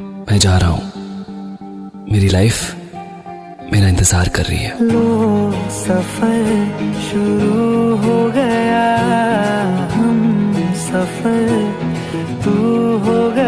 मैं जा रहा हूँ। मेरी लाइफ मेरा इंतज़ार कर रही है। लो सफ़र शुरू हो गया। हम सफ़र तू हो